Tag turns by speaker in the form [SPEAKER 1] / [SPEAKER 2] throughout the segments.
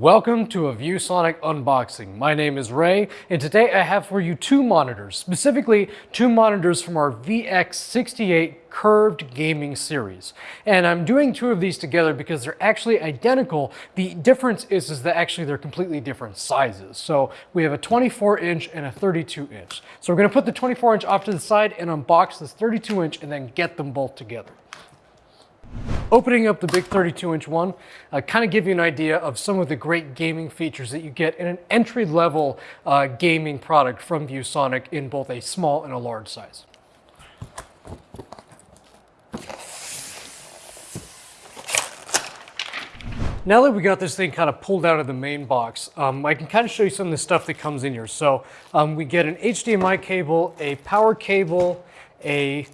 [SPEAKER 1] Welcome to a ViewSonic unboxing. My name is Ray, and today I have for you two monitors, specifically two monitors from our VX68 curved gaming series. And I'm doing two of these together because they're actually identical. The difference is, is that actually they're completely different sizes. So we have a 24 inch and a 32 inch. So we're gonna put the 24 inch off to the side and unbox this 32 inch and then get them both together. Opening up the big 32 inch one, uh, kind of give you an idea of some of the great gaming features that you get in an entry level uh, gaming product from ViewSonic in both a small and a large size. Now that we got this thing kind of pulled out of the main box, um, I can kind of show you some of the stuff that comes in here. So um, we get an HDMI cable, a power cable, a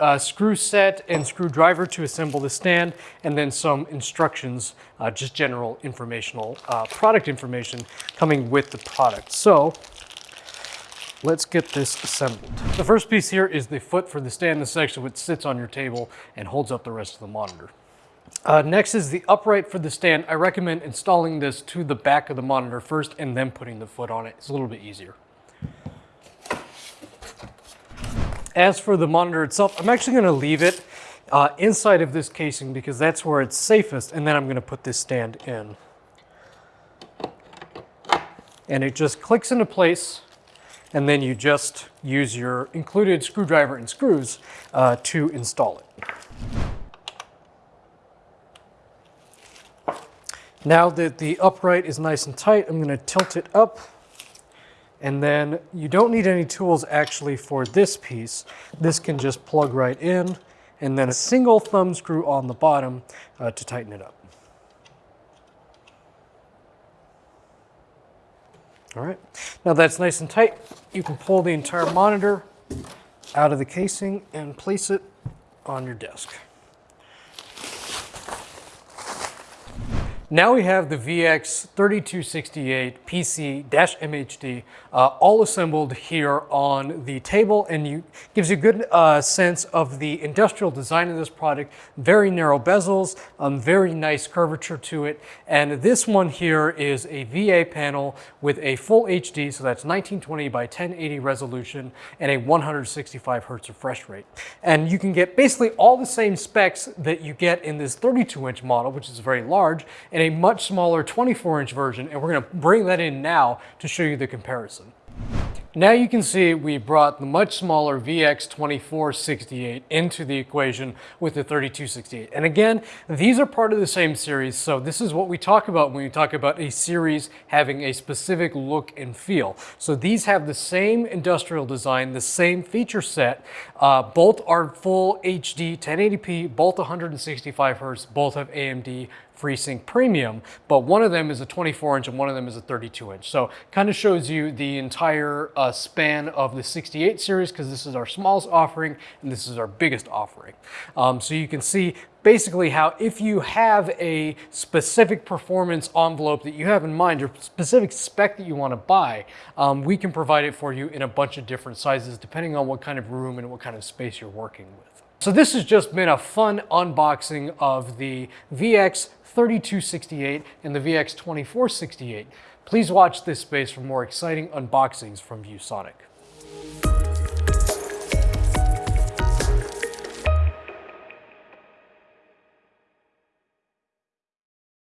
[SPEAKER 1] uh, screw set and screwdriver to assemble the stand, and then some instructions, uh, just general informational uh, product information coming with the product. So let's get this assembled. The first piece here is the foot for the stand. Is actually what sits on your table and holds up the rest of the monitor. Uh, next is the upright for the stand. I recommend installing this to the back of the monitor first and then putting the foot on it. It's a little bit easier. As for the monitor itself, I'm actually gonna leave it uh, inside of this casing because that's where it's safest, and then I'm gonna put this stand in. And it just clicks into place, and then you just use your included screwdriver and screws uh, to install it. Now that the upright is nice and tight, I'm gonna tilt it up and then you don't need any tools actually for this piece. This can just plug right in and then a single thumb screw on the bottom uh, to tighten it up. All right, now that's nice and tight. You can pull the entire monitor out of the casing and place it on your desk. Now we have the VX3268 PC-MHD uh, all assembled here on the table and you gives you a good uh, sense of the industrial design of this product. Very narrow bezels, um, very nice curvature to it. And this one here is a VA panel with a full HD, so that's 1920 by 1080 resolution and a 165 hertz refresh rate. And you can get basically all the same specs that you get in this 32 inch model, which is very large, and a much smaller 24 inch version and we're going to bring that in now to show you the comparison. Now you can see we brought the much smaller VX2468 into the equation with the 3268. And again, these are part of the same series, so this is what we talk about when we talk about a series having a specific look and feel. So these have the same industrial design, the same feature set. Uh, both are full HD 1080p, both 165 hertz, both have AMD FreeSync Premium, but one of them is a 24 inch and one of them is a 32 inch. So kind of shows you the entire uh, span of the 68 series because this is our smallest offering and this is our biggest offering. Um, so you can see basically how if you have a specific performance envelope that you have in mind, your specific spec that you want to buy, um, we can provide it for you in a bunch of different sizes depending on what kind of room and what kind of space you're working with. So this has just been a fun unboxing of the VX3268 and the VX2468. Please watch this space for more exciting unboxings from ViewSonic.